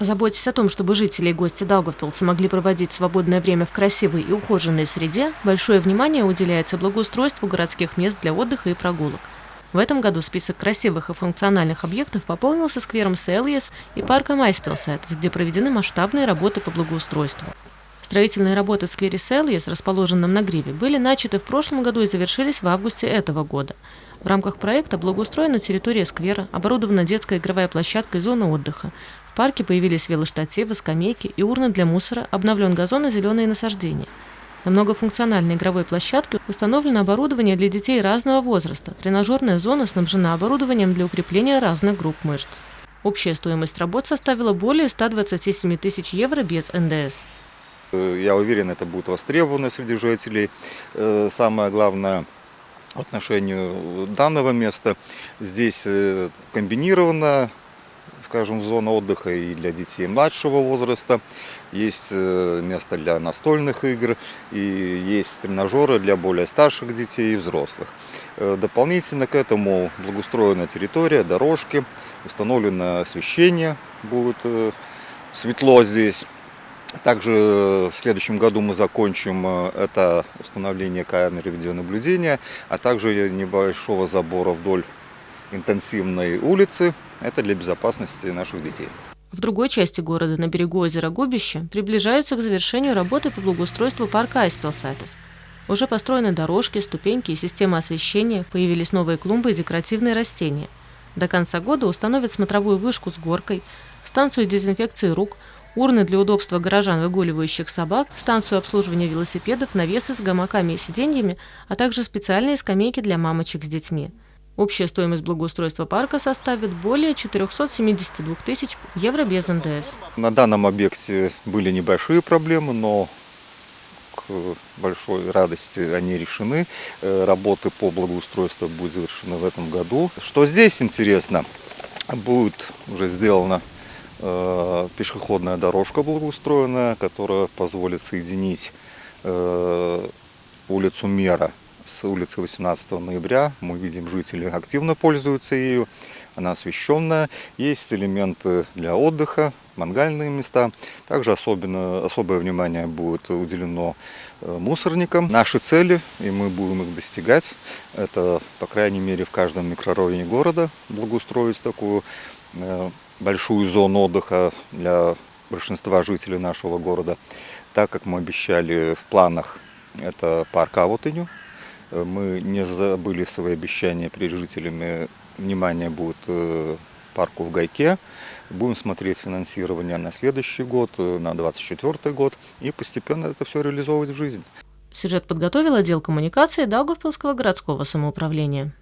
Заботясь о том, чтобы жители и гости Даугавпилса могли проводить свободное время в красивой и ухоженной среде, большое внимание уделяется благоустройству городских мест для отдыха и прогулок. В этом году список красивых и функциональных объектов пополнился сквером Селиес и парком Айспилсайт, где проведены масштабные работы по благоустройству. Строительные работы в сквере Селиес, расположенном на Гриве, были начаты в прошлом году и завершились в августе этого года. В рамках проекта благоустроена территория сквера, оборудована детская игровая площадка и зона отдыха парке появились велоштативы, скамейки и урны для мусора, обновлен газон и зеленые насаждения. На многофункциональной игровой площадке установлено оборудование для детей разного возраста. Тренажерная зона снабжена оборудованием для укрепления разных групп мышц. Общая стоимость работ составила более 127 тысяч евро без НДС. Э, я уверен, это будет востребовано среди жителей. Э, самое главное в отношении данного места, здесь э, комбинировано скажем, зона отдыха и для детей младшего возраста. Есть э, место для настольных игр и есть тренажеры для более старших детей и взрослых. Э, дополнительно к этому благоустроена территория, дорожки, установлено освещение, будет э, светло здесь. Также в следующем году мы закончим это установление камеры видеонаблюдения, а также небольшого забора вдоль интенсивной улицы. Это для безопасности наших детей. В другой части города, на берегу озера Губище, приближаются к завершению работы по благоустройству парка Айспилсайтес. Уже построены дорожки, ступеньки и система освещения, появились новые клумбы и декоративные растения. До конца года установят смотровую вышку с горкой, станцию дезинфекции рук, урны для удобства горожан, выгуливающих собак, станцию обслуживания велосипедов, навесы с гамаками и сиденьями, а также специальные скамейки для мамочек с детьми. Общая стоимость благоустройства парка составит более 472 тысяч евро без НДС. На данном объекте были небольшие проблемы, но к большой радости они решены. Э, работы по благоустройству будут завершены в этом году. Что здесь интересно, будет уже сделана э, пешеходная дорожка благоустроенная, которая позволит соединить э, улицу Мера с улицы 18 ноября. Мы видим, жители активно пользуются ею. Она освещенная. Есть элементы для отдыха, мангальные места. Также особенно, особое внимание будет уделено э, мусорникам. Наши цели, и мы будем их достигать, это, по крайней мере, в каждом микрорайоне города благоустроить такую э, большую зону отдыха для большинства жителей нашего города. Так как мы обещали в планах, это парк Авотыню, мы не забыли свои обещания перед жителями. Внимание будет э, парку в Гайке. Будем смотреть финансирование на следующий год, э, на 2024 год. И постепенно это все реализовывать в жизнь. Сюжет подготовил отдел коммуникации Даугавпилского городского самоуправления.